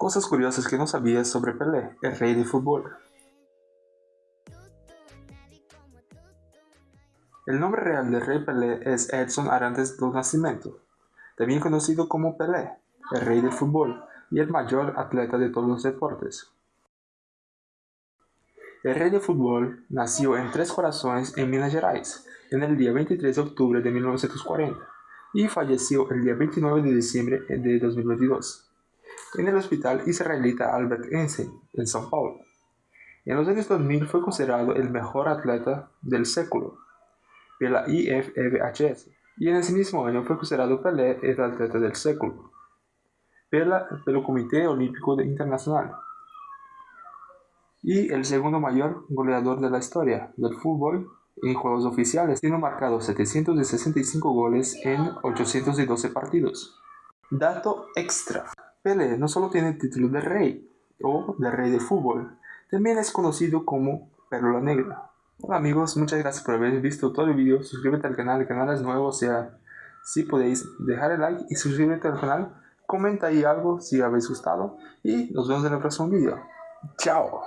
Cosas curiosas que no sabías sobre Pelé, el rey del fútbol. El nombre real del rey Pelé es Edson Arantes do Nascimento, también conocido como Pelé, el rey del fútbol y el mayor atleta de todos los deportes. El rey del fútbol nació en Tres Corazones en Minas Gerais en el día 23 de octubre de 1940 y falleció el día 29 de diciembre de 2022 en el Hospital Israelita Albert Einstein, en São Paulo. En los años 2000 fue considerado el mejor atleta del século de la IFBHS y en ese mismo año fue considerado Pelé el atleta del século pelo Comité Olímpico Internacional y el segundo mayor goleador de la historia del fútbol en juegos oficiales, siendo marcado 765 goles en 812 partidos. Dato extra. Pelé no solo tiene el título de rey o de rey de fútbol, también es conocido como Perla Negra. Hola amigos, muchas gracias por haber visto todo el video, suscríbete al canal, el canal es nuevo, o sea, si podéis dejar el like y suscríbete al canal, comenta ahí algo si habéis gustado y nos vemos en el próximo video. Chao.